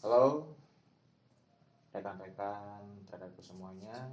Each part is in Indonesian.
Halo rekan-rekan traderku semuanya.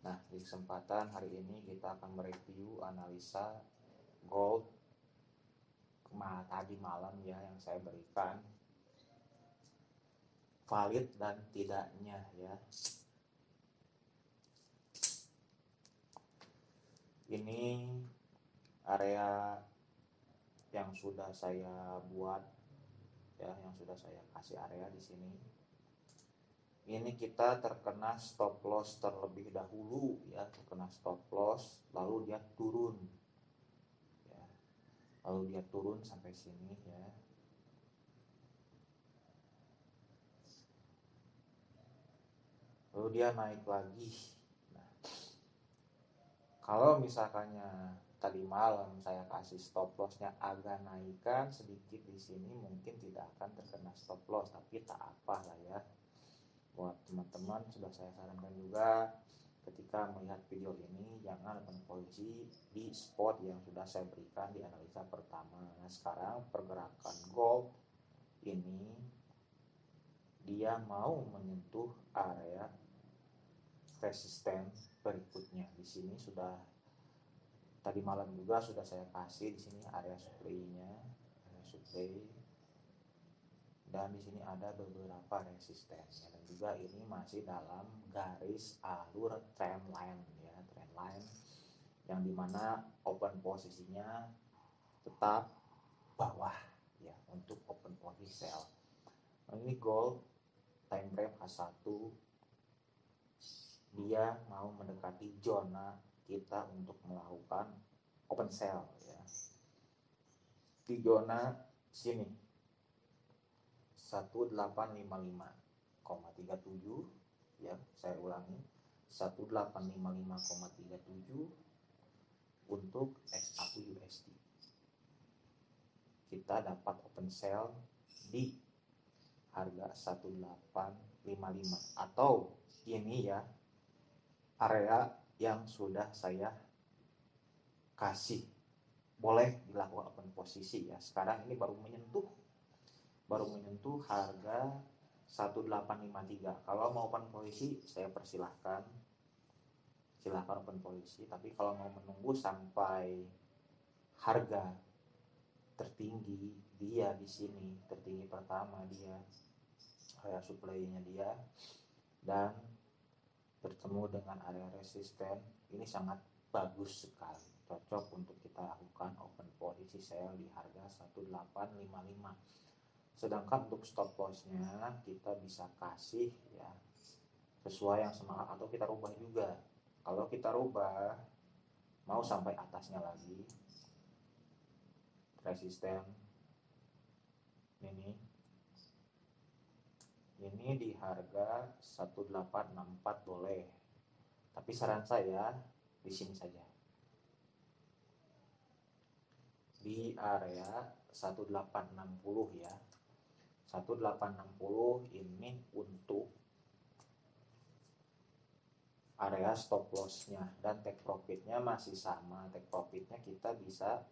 Nah, di kesempatan hari ini kita akan mereview analisa gold tadi malam ya yang saya berikan valid dan tidaknya ya. Ini area yang sudah saya buat ya yang sudah saya kasih area di sini. Ini kita terkena stop loss terlebih dahulu ya terkena stop loss lalu dia turun. Ya lalu dia turun sampai sini ya. Lalu dia naik lagi. Nah kalau misalkannya tadi malam saya kasih stop lossnya agak naikkan sedikit di sini mungkin tidak akan terkena stop loss tapi tak apa lah ya. Buat teman-teman sudah saya sarankan juga ketika melihat video ini jangan posisi di spot yang sudah saya berikan di analisa pertama. Nah sekarang pergerakan gold ini dia mau menyentuh area resisten berikutnya. Di sini sudah tadi malam juga sudah saya kasih di sini area supply-nya area supply dan di sini ada beberapa resisten dan juga ini masih dalam garis alur trend line ya trend line yang di mana open posisinya tetap bawah ya untuk open posisi sell nah, ini gold time frame H1 dia mau mendekati zona kita untuk melakukan open sell ya. Di zona sini 1855,37 ya, saya ulangi 1855,37 untuk XAU USD. Kita dapat open sell di harga 1855 atau ini ya area yang sudah saya kasih. Boleh dilakukan open posisi ya. Sekarang ini baru menyentuh baru menyentuh harga 1853 kalau mau open posisi saya persilahkan. Silahkan open posisi tapi kalau mau menunggu sampai harga tertinggi dia di sini tertinggi pertama dia area supply-nya dia dan bertemu dengan area resisten ini sangat bagus sekali. Cocok untuk kita lakukan open posisi sell di harga 1855 sedangkan untuk stop lossnya kita bisa kasih ya sesuai yang semangat atau kita rubah juga. Kalau kita rubah mau sampai atasnya lagi resisten ini ini di harga 1864 boleh. Tapi saran saya di sini saja. Di area 1860 ya. 1860 ini untuk area stop lossnya. Dan take profitnya masih sama. Take profitnya kita bisa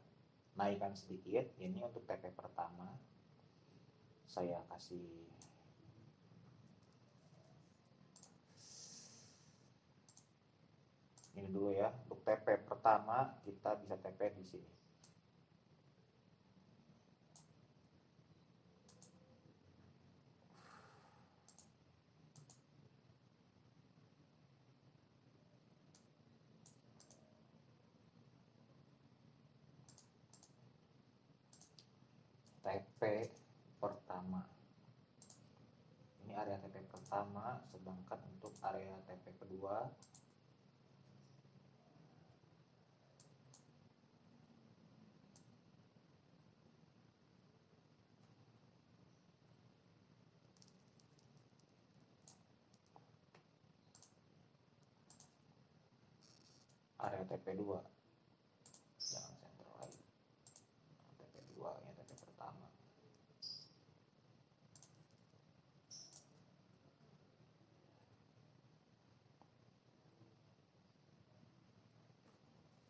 naikkan sedikit. Ini untuk TP pertama. Saya kasih ini dulu ya. Untuk TP pertama kita bisa TP di sini. TP pertama. Ini area TP pertama sedangkan untuk area TP kedua area TP2 jangan sentral lagi. TP2 ya TP pertama.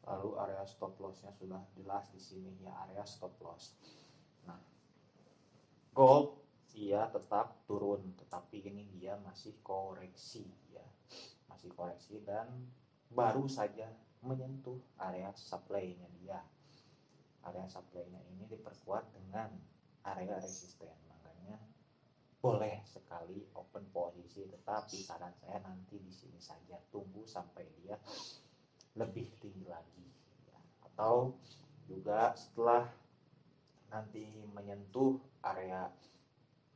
Lalu area stop lossnya sudah jelas di sini. Ya area stop loss. Nah gold dia tetap turun. Tetapi ini dia masih koreksi ya. Masih koreksi dan baru saja menyentuh area supply-nya dia. Area supply-nya ini diperkuat dengan area resisten. Makanya boleh sekali open posisi tetapi saran saya nanti di sini saja. Tunggu sampai dia lebih tinggi lagi. Ya. atau juga setelah nanti menyentuh area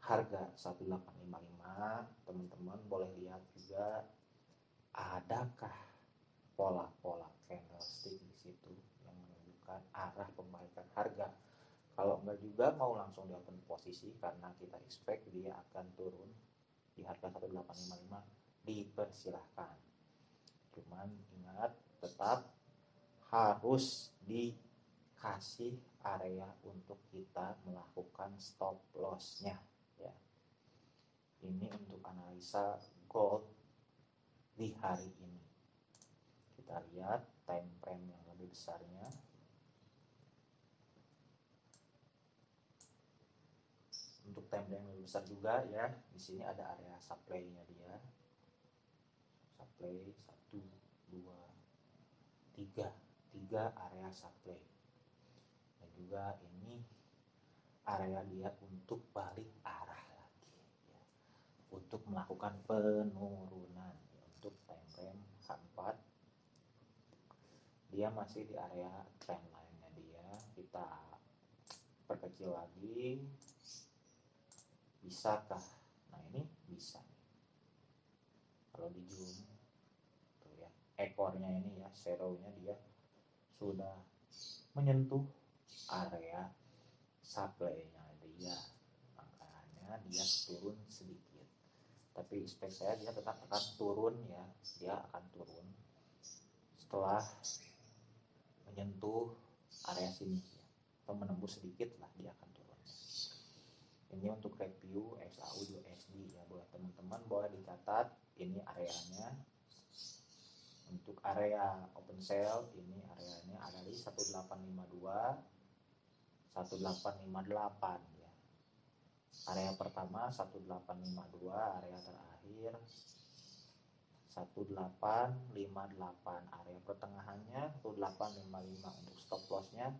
harga 1855 teman-teman boleh lihat juga adakah pola-pola candlestick di situ yang menunjukkan arah pembalikan harga. Kalau enggak juga mau langsung di open posisi karena kita expect dia akan turun di harga 1855 dipersilahkan. Cuman ingat tetap harus dikasih area untuk kita melakukan stop lossnya ya. Ini untuk analisa gold di hari ini kita lihat time frame yang lebih besarnya untuk time frame yang lebih besar juga ya di sini ada area supply-nya dia supply satu dua tiga tiga area supply juga ini area dia untuk balik arah lagi ya. untuk melakukan penurunan ya. untuk time frame H4 dia masih di area trendline nya dia. Kita perkecil lagi. Bisakah? Nah ini bisa kalau di zoom tuh ya ekornya ini ya zero nya dia sudah menyentuh area supply-nya dia. Makanya dia turun sedikit. Tapi spek saya dia tetap akan turun ya. Dia akan turun setelah menyentuh area sini ya. atau menembus sedikit lah dia akan turun ini untuk review XAU USD ya buat teman-teman boleh dicatat ini areanya untuk area open sale ini areanya ada di 1852 1858 ya. Area pertama 1852, area terakhir 1858, area pertengahannya 1855 untuk stop lossnya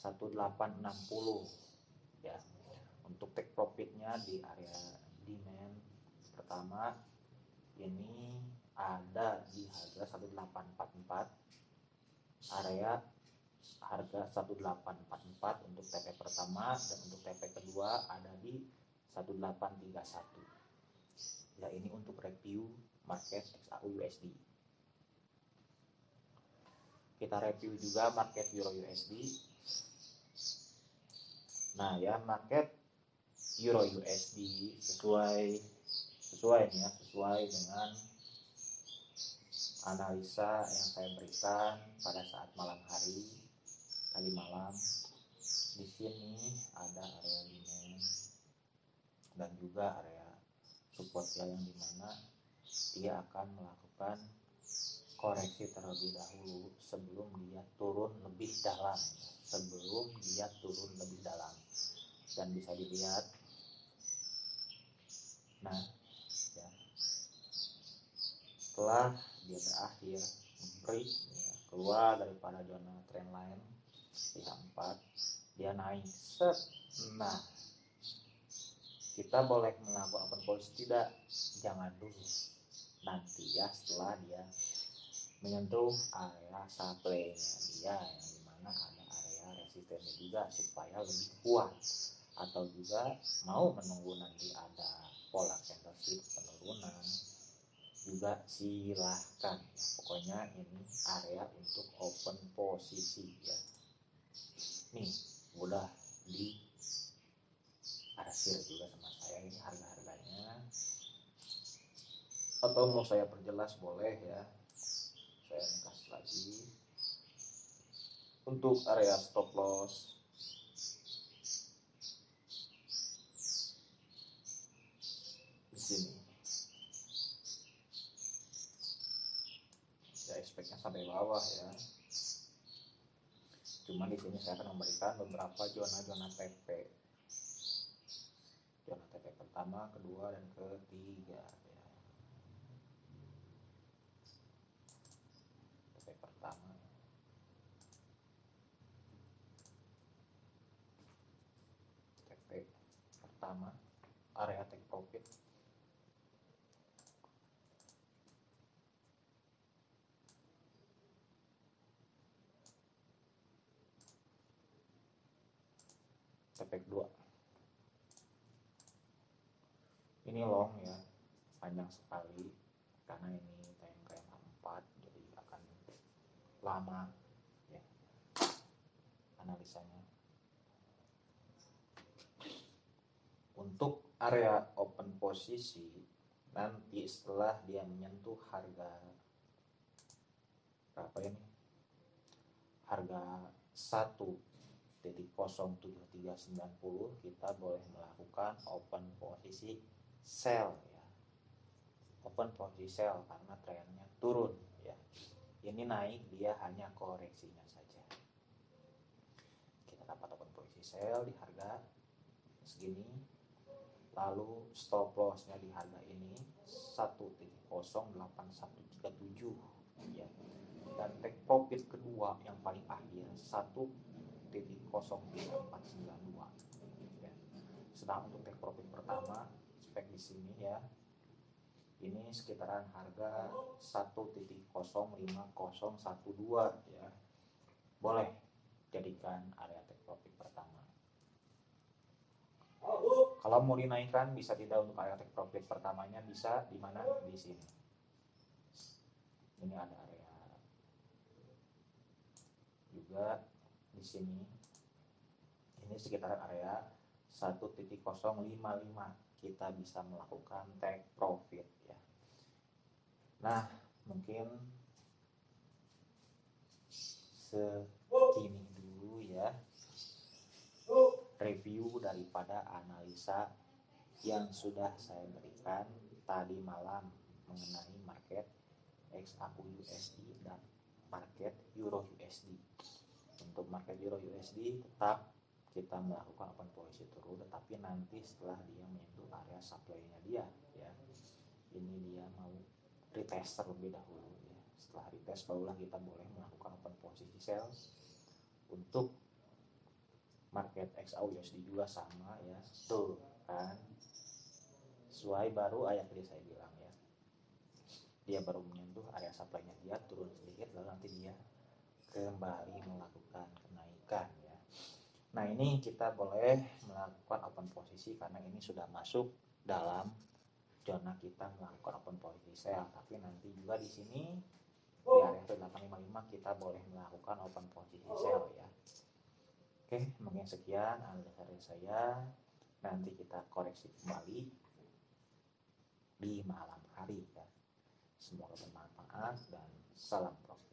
1860 ya. Untuk take profitnya di area demand pertama ini ada di harga 1844 area harga 1844 untuk TP pertama dan untuk TP kedua ada di 1831 ya ini untuk review market XAU USD kita review juga market Euro USD nah ya market Euro USD sesuai sesuai ya sesuai dengan analisa yang saya berikan pada saat malam hari tadi malam. Di sini ada area demand dan juga area support ya yang di mana dia akan melakukan koreksi terlebih dahulu sebelum dia turun lebih dalam. Sebelum dia turun lebih dalam. Dan bisa dilihat nah ya. Setelah dia berakhir break ya, keluar daripada zona trendline pihak 4 dia naik. Set. Nah kita boleh melakukan open tidak? Jangan dulu nanti ya setelah dia menyentuh area supply nya dia yang di mana ada area resistennya juga supaya lebih kuat. Atau juga mau menunggu nanti ada pola candlestick penurunan juga silahkan. Ya. pokoknya ini area untuk open posisi ya. Nih udah di arsir juga sama saya. Ini harga-harganya atau mau saya perjelas boleh ya. Saya kasih lagi. Untuk area stop loss. Di sini. Ya expectnya sampai bawah ya. Cuma di sini saya akan memberikan beberapa zona-zona TP. Zona TP pertama kedua dan ketiga ya. TP pertama TP pertama area take profit. TP 2 ini long ya panjang sekali karena ini time 4 jadi akan lama ya. Analisanya untuk area open posisi nanti setelah dia menyentuh harga berapa ini? Harga 1.07390 kita boleh melakukan open posisi sell ya. Open posisi sell karena trennya turun ya. Ini naik dia hanya koreksinya saja. Kita dapat open posisi sell di harga segini lalu stop lossnya di harga ini 1.08137 ya dan take profit kedua yang paling akhir 1.03492 ya. sedang untuk take profit pertama spek di sini ya. Ini sekitaran harga 1.05012 ya. Boleh jadikan area take profit pertama kalau mau dinaikkan bisa tidak untuk area take profit pertamanya bisa di mana? Di sini. Ini ada area. Juga di sini. Ini sekitar area 1.055 kita bisa melakukan take profit ya. Nah mungkin segini dulu ya review daripada analisa yang sudah saya berikan tadi malam mengenai market XAU USD dan market Euro USD. Untuk market Euro USD tetap kita melakukan open posisi turun tetapi nanti setelah dia menyentuh area supply-nya dia ya. Ini dia mau retest terlebih dahulu ya. Setelah retest barulah kita boleh melakukan open posisi sell untuk market XAU USD juga sama ya. Tuh kan? Sesuai baru ayat tadi saya bilang ya. Dia baru menyentuh area supply-nya dia turun sedikit lalu nanti dia kembali melakukan kenaikan ya. Nah ini kita boleh melakukan open posisi karena ini sudah masuk dalam zona kita melakukan open posisi sell tapi nanti juga di sini di area 855 kita boleh melakukan open posisi sell ya Oke, mungkin sekian analisa dari saya. Nanti kita koreksi kembali di malam hari ya. Semoga bermanfaat dan salam profit.